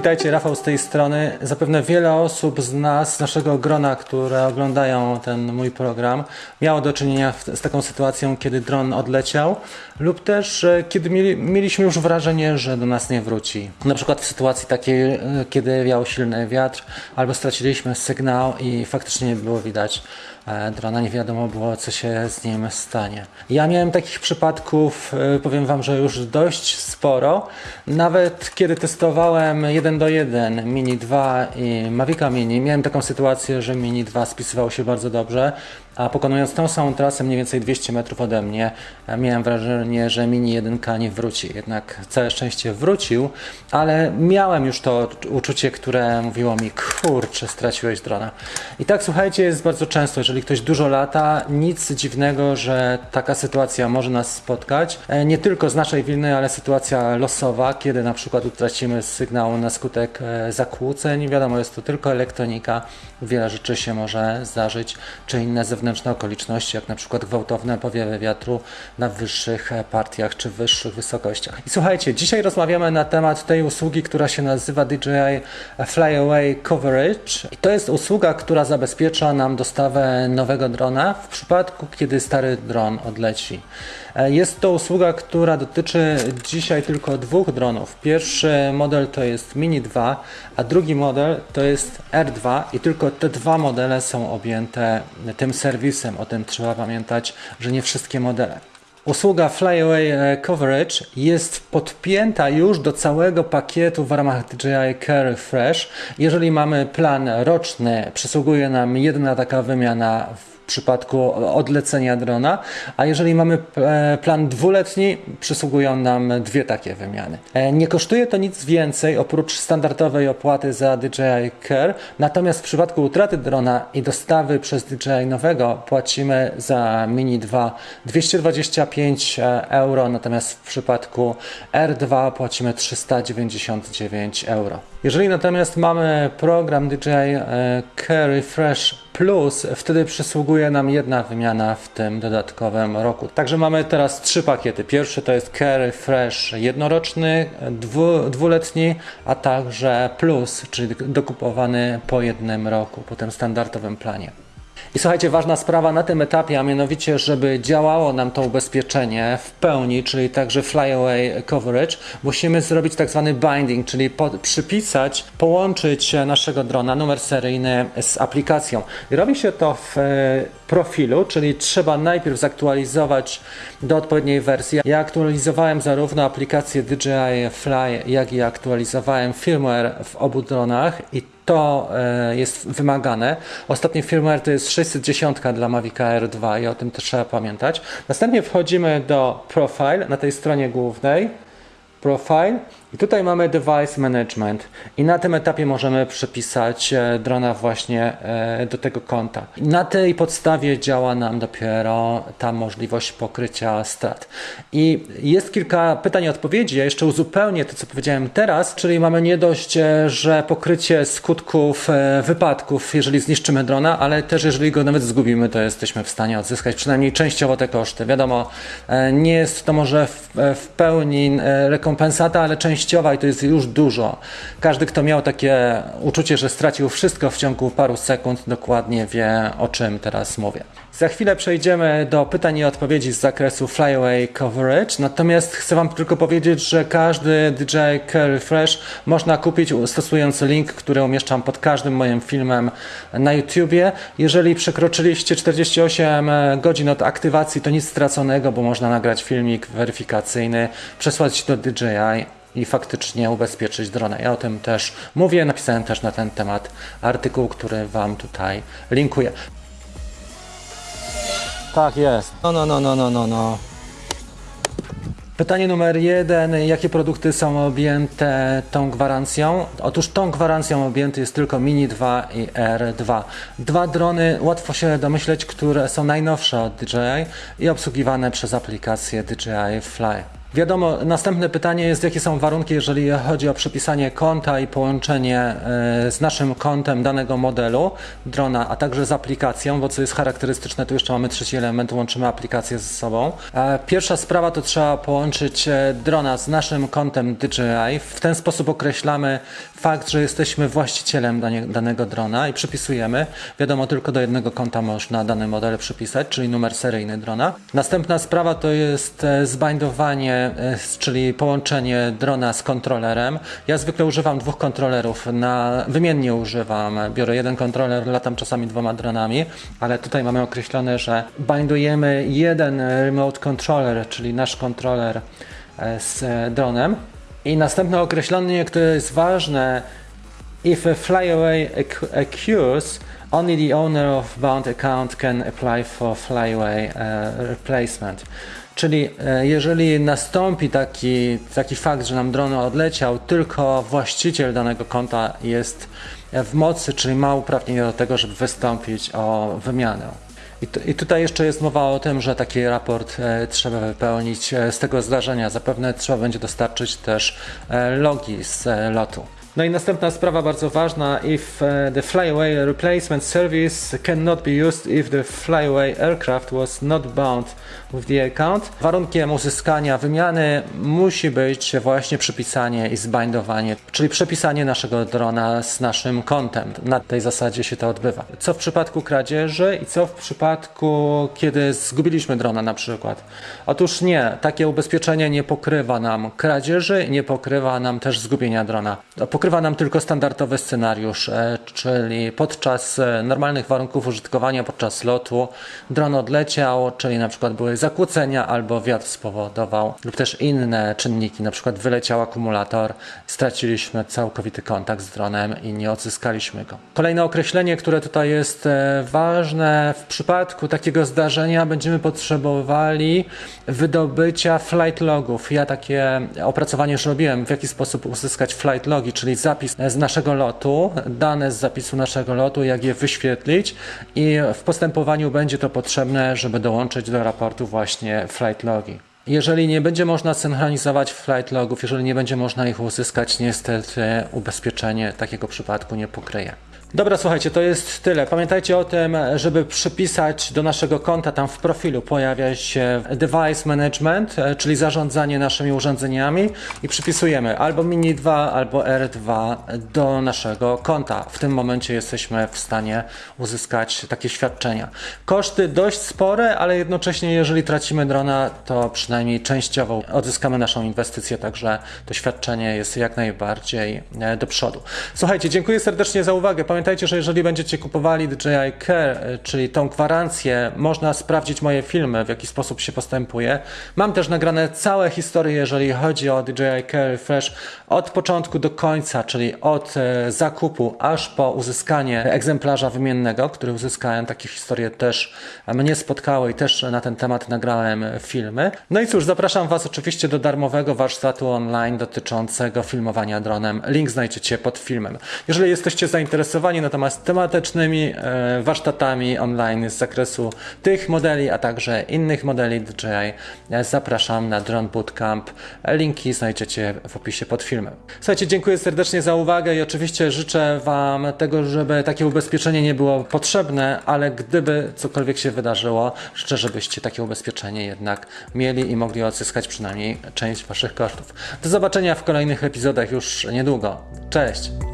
Witajcie, Rafał z tej strony. Zapewne wiele osób z nas, z naszego grona, które oglądają ten mój program, miało do czynienia z taką sytuacją, kiedy dron odleciał, lub też e, kiedy mieli, mieliśmy już wrażenie, że do nas nie wróci. Na przykład w sytuacji takiej, e, kiedy wiał silny wiatr, albo straciliśmy sygnał i faktycznie nie było widać drona, nie wiadomo było, co się z nim stanie. Ja miałem takich przypadków, e, powiem Wam, że już dość sporo. Nawet kiedy testowałem 1 do 1 Mini 2 i Mavica Mini, miałem taką sytuację, że Mini 2 spisywał się bardzo dobrze, a pokonując tą samą trasę mniej więcej 200 metrów ode mnie, e, miałem wrażenie, że Mini 1 nie wróci. Jednak całe szczęście wrócił, ale miałem już to uczucie, które mówiło mi, kurczę, straciłeś drona. I tak słuchajcie, jest bardzo często, jeżeli ktoś dużo lata, nic dziwnego, że taka sytuacja może nas spotkać. E, Nie tylko z naszej winy, ale sytuacja losowa, kiedy na przykład utracimy sygnał na skutek e, zakłóceń. Wiadomo, jest to tylko elektronika, wiele rzeczy się może zdarzyć, czy inne zewnętrzne okoliczności, jak na przykład gwałtowne powiewy wiatru na wyższych e, partiach czy wyższych wysokościach. I słuchajcie, dzisiaj rozmawiamy na temat tej usługi, która się nazywa DJI Flyaway Coverage. I to jest usługa, która zabezpiecza nam dostawę nowego drona w przypadku, kiedy stary dron odleci. E, Jest to usługa, która dotyczy dzisiaj tylko dwóch dronów. Pierwszy model to jest Mini 2, a drugi model to jest R2 i tylko te dwa modele są objęte tym serwisem. O tym trzeba pamiętać, że nie wszystkie modele. Usługa Flyaway e, Coverage jest podpięta już do całego pakietu w ramach DJI Care Fresh. Jeżeli mamy plan roczny, przysługuje nam jedna taka wymiana przypadku odlecenia drona, a jeżeli mamy e, plan dwuletni, przysługują nam dwie takie wymiany. E, Nie kosztuje to nic więcej oprócz standardowej opłaty za DJI Care, natomiast w przypadku utraty drona i dostawy przez DJI nowego płacimy za Mini 2 225 euro, natomiast w przypadku R2 płacimy 399 euro. Jeżeli natomiast mamy program DJI e, Care Refresh Plus, wtedy przysługuje nam jedna wymiana w tym dodatkowym roku. Także mamy teraz trzy pakiety. Pierwszy to jest Care Refresh jednoroczny, dwu, dwuletni, a także Plus, czyli dokupowany po jednym roku, po tym standardowym planie. I słuchajcie, ważna sprawa na tym etapie, a mianowicie, żeby działało nam to ubezpieczenie w pełni, czyli także flyaway coverage, musimy zrobić tak zwany binding, czyli po, przypisać, połączyć naszego drona, numer seryjny z aplikacją. I robi się to w e, profilu, czyli trzeba najpierw zaktualizować do odpowiedniej wersji. Ja aktualizowałem zarówno aplikację DJI Fly, jak i aktualizowałem firmware w obu dronach i to e, jest wymagane. Ostatni firmware to jest 610 dla Mavica R2 i o tym też trzeba pamiętać. Następnie wchodzimy do Profile na tej stronie głównej. Profile i tutaj mamy Device Management i na tym etapie możemy przypisać e, drona właśnie e, do tego konta. Na tej podstawie działa nam dopiero ta możliwość pokrycia strat. I jest kilka pytań i odpowiedzi. Ja jeszcze uzupełnię to, co powiedziałem teraz, czyli mamy nie dość, e, że pokrycie skutków wypadków, jeżeli zniszczymy drona, ale też jeżeli go nawet zgubimy, to jesteśmy w stanie odzyskać przynajmniej częściowo te koszty. Wiadomo, nie jest to może w, w pełni rekompensata, ale częściowa i to jest już dużo. Każdy, kto miał takie uczucie, że stracił wszystko w ciągu paru sekund, dokładnie wie, o czym teraz mówię. Za chwilę przejdziemy do pytań i odpowiedzi z zakresu Flyaway Coverage, natomiast chcę Wam tylko powiedzieć, że każdy DJI Care Refresh można kupić stosując link, który umieszczam pod każdym moim filmem na YouTubie. Jeżeli przekroczyliście 48 godzin od aktywacji, to nic straconego, bo można nagrać filmik weryfikacyjny, przesłać do DJI i faktycznie ubezpieczyć drona. Ja o tym też mówię, napisałem też na ten temat artykuł, który Wam tutaj linkuję. Tak jest. No, no, no, no, no, no, no. Pytanie numer jeden. Jakie produkty są objęte tą gwarancją? Otóż tą gwarancją objęty jest tylko Mini 2 i R2. Dwa drony, łatwo się domyśleć, które są najnowsze od DJI i obsługiwane przez aplikację DJI Fly. Wiadomo, następne pytanie jest, jakie są warunki, jeżeli chodzi o przypisanie konta i połączenie e, z naszym kontem danego modelu drona, a także z aplikacją, bo co jest charakterystyczne, tu jeszcze mamy trzeci element, łączymy aplikację ze sobą. E, Pierwsza sprawa to trzeba połączyć e, drona z naszym kontem DJI. W ten sposób określamy fakt, że jesteśmy właścicielem danego drona i przypisujemy. Wiadomo, tylko do jednego konta można dany model przypisać, czyli numer seryjny drona. Następna sprawa to jest zbindowanie, czyli połączenie drona z kontrolerem. Ja zwykle używam dwóch kontrolerów, na, wymiennie używam. Biorę jeden kontroler, latam czasami dwoma dronami, ale tutaj mamy określone, że bindujemy jeden e, remote controller, czyli nasz kontroler e, z e, dronem. I następne określenie, które jest ważne, If a flyaway occ- occurs, only the owner of bound account can apply for flyaway uh, replacement. Czyli e, jeżeli nastąpi taki, taki fakt, że nam dron odleciał, tylko właściciel danego konta jest w mocy, czyli ma uprawnienie do tego, żeby wystąpić o wymianę. I, tu, I tutaj jeszcze jest mowa o tym, że taki raport e, trzeba wypełnić e, z tego zdarzenia. Zapewne trzeba będzie dostarczyć też e, logi z e, lotu. No i następna sprawa bardzo ważna. If e, the flyaway replacement service cannot be used if the flyaway aircraft was not bound with the account. Warunkiem uzyskania wymiany musi być właśnie przypisanie i zbindowanie, czyli przepisanie naszego drona z naszym kontem. Na tej zasadzie się to odbywa. Co w przypadku kradzieży i co w przypadku, kiedy zgubiliśmy drona na przykład? Otóż nie, takie ubezpieczenie nie pokrywa nam kradzieży, nie pokrywa nam też zgubienia drona. Pokrywa nam tylko standardowy scenariusz, e, czyli podczas e, normalnych warunków użytkowania, podczas lotu dron odleciał, czyli na przykład były zakłócenia albo wiatr spowodował lub też inne czynniki, na przykład wyleciał akumulator, straciliśmy całkowity kontakt z dronem i nie odzyskaliśmy go. Kolejne określenie, które tutaj jest e, ważne, w przypadku takiego zdarzenia będziemy potrzebowali wydobycia flight logów. Ja takie opracowanie już robiłem, w jaki sposób uzyskać flight logi, czyli zapis z naszego lotu, dane z zapisu naszego lotu, jak je wyświetlić i w postępowaniu będzie to potrzebne, żeby dołączyć do raportu właśnie flight logi. Jeżeli nie będzie można synchronizować flight logów, jeżeli nie będzie można ich uzyskać, niestety ubezpieczenie takiego przypadku nie pokryje. Dobra, słuchajcie, to jest tyle. Pamiętajcie o tym, żeby przypisać do naszego konta, tam w profilu pojawia się device management, e, czyli zarządzanie naszymi urządzeniami i przypisujemy albo Mini 2, albo R2 do naszego konta. W tym momencie jesteśmy w stanie uzyskać takie świadczenia. Koszty dość spore, ale jednocześnie jeżeli tracimy drona, to przynajmniej częściowo odzyskamy naszą inwestycję, także to świadczenie jest jak najbardziej e, do przodu. Słuchajcie, dziękuję serdecznie za uwagę. Że jeżeli będziecie kupowali DJI Care, e, czyli tą gwarancję, można sprawdzić moje filmy, w jaki sposób się postępuje. Mam też nagrane całe historie, jeżeli chodzi o DJI Care Refresh od początku do końca, czyli od e, zakupu aż po uzyskanie egzemplarza wymiennego, który uzyskałem. Takie historie też mnie spotkały i też na ten temat nagrałem filmy. No i cóż, zapraszam Was oczywiście do darmowego warsztatu online dotyczącego filmowania dronem. Link znajdziecie pod filmem. Jeżeli jesteście zainteresowani natomiast tematycznymi e, warsztatami online z zakresu tych modeli, a także innych modeli DJI, e, zapraszam na Drone Bootcamp. Linki znajdziecie w opisie pod filmem. Słuchajcie, dziękuję serdecznie za uwagę i oczywiście życzę Wam tego, żeby takie ubezpieczenie nie było potrzebne, ale gdyby cokolwiek się wydarzyło, życzę, żebyście takie ubezpieczenie jednak mieli i mogli odzyskać przynajmniej część Waszych kosztów. Do zobaczenia w kolejnych epizodach już niedługo. Cześć!